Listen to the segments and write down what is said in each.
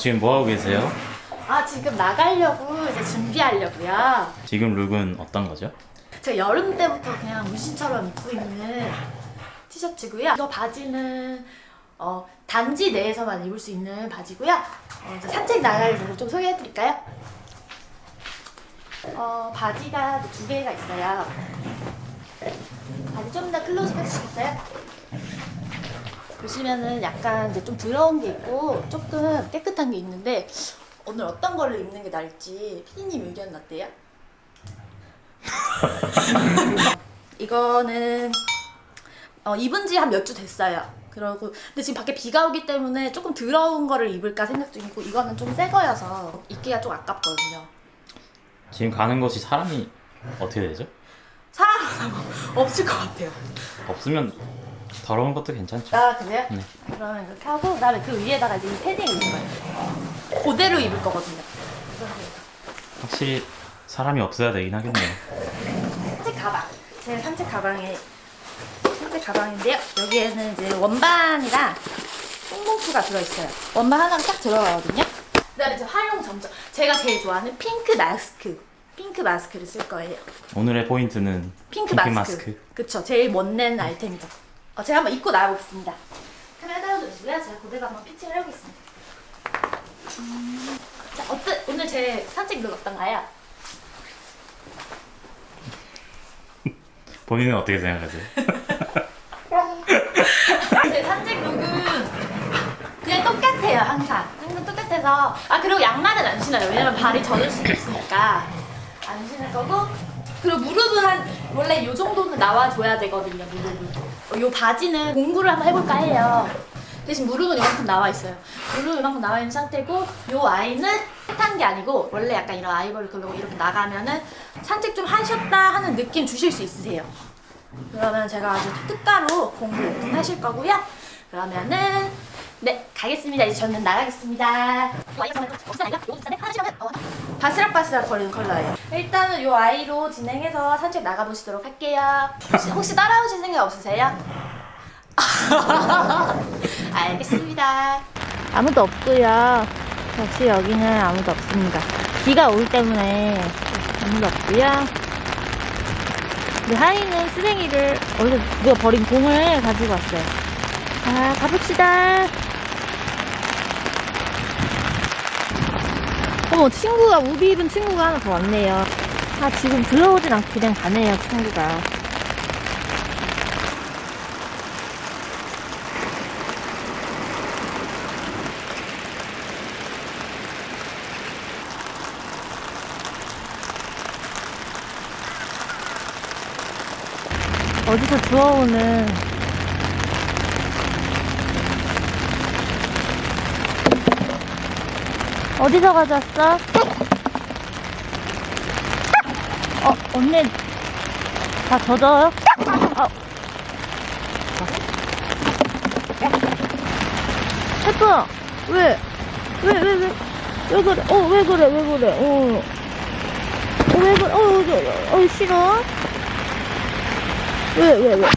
어, 지금 뭐 하고 계세요? 아 지금 나가려고 이제 준비하려고요. 지금 look은 어떤 거죠? 제가 여름 때부터 그냥 문신처럼 입고 있는 티셔츠고요. 이거 바지는 어, 단지 내에서만 입을 수 있는 바지고요. 어, 산책 나갈 look을 좀 소개해드릴까요? 어, 바지가 두 개가 있어요. 바지 좀 더 클로즈업 해주시겠어요? 보시면은 약간 이제 좀 더러운 게 있고 조금 깨끗한 게 있는데 오늘 어떤 걸로 입는 게 나을지 피디님 의견 어때요? 이거는 어, 입은 지 한 몇 주 됐어요. 그러고 근데 지금 밖에 비가 오기 때문에 조금 더러운 거를 입을까 생각 중이고 이거는 좀 새 거여서 입기가 좀 아깝거든요. 지금 가는 곳이 사람이 어떻게 되죠? 사람 없을 것 같아요. 없으면 더러운 것도 괜찮죠. 아 그래요? 네. 그러면 이렇게 하고 그다음에 그 위에다가 이제 이 패딩 입을 거예요. 그대로 입을 거거든요. 확실히 사람이 없어야 되긴 하겠네요. 산책 가방. 제 산책 가방에 산책 가방인데요. 여기에는 이제 원반이랑 뽕봉투가 들어있어요. 원반 하나가 딱 들어가거든요. 그다음에 이제 활용 점정. 제가 제일 좋아하는 핑크 마스크. 핑크 마스크를 쓸 거예요. 오늘의 포인트는 핑크, 마스크. 그쵸. 제일 멋낸 아이템이죠. 어, 제가 한번 입고 나와보겠습니다. 카메라 따라주시고요. 제가 그대로 한번 fitting을 해보겠습니다. 음, 자, 어때? 오늘 제 산책 look 어떤가요? 본인은 어떻게 생각하세요? 제 산책 look은 그냥 똑같아요 항상 항상 똑같아서 아 그리고 양말은 안 신어요 왜냐면 발이 젖을 수도 있으니까 안 신을 거고 그리고 무릎은 한 원래 요 정도는 나와줘야 되거든요 무릎은. 어, 요 바지는 공구를 한번 해볼까 해요. 대신 무릎은 이만큼 나와 있어요. 무릎은 이만큼 나와 있는 상태고 요 아이는 핫한 게 아니고 원래 약간 이런 아이보리 컬러고 이렇게 나가면은 산책 좀 하셨다 하는 느낌 주실 수 있으세요. 그러면 제가 아주 특가로 공부 오픈하실 거고요. 그러면은 네 가겠습니다. 이제 저는 나가겠습니다. 바스락바스락 거리는 컬러예요. 일단은 요 아이로 진행해서 산책 나가보시도록 할게요. 혹시, 혹시 따라오실 생각 없으세요? 알겠습니다. 아무도 없고요. 역시 여기는 아무도 없습니다. 비가 오기 때문에 아무도 없고요. 근데 하이는 쓰레기를 어디서 누가 버린 공을 가지고 왔어요. 자, 가봅시다. 어머, 친구가, 우비 입은 친구가 하나 더 왔네요. 아, 지금 들어오진 않고 그냥 가네요, 친구가. 어디서 주워오는 어디서 가져왔어? 어, 언니 다 젖어요? 아. 해프야 왜? 왜, 왜, 왜? 왜 그래? 어, 왜 그래? 왜 그래? 어. 어, 왜 그래? 어, 왜 그래? 어, 싫어? 왜, 왜, 왜?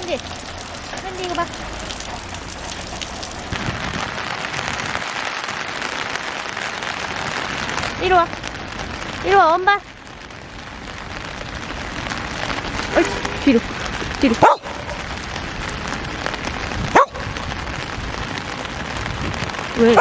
한디, 한디 이거 봐. 이리 와. 이리 와, 엄마. 어이, 뒤로, 뒤로. 왜?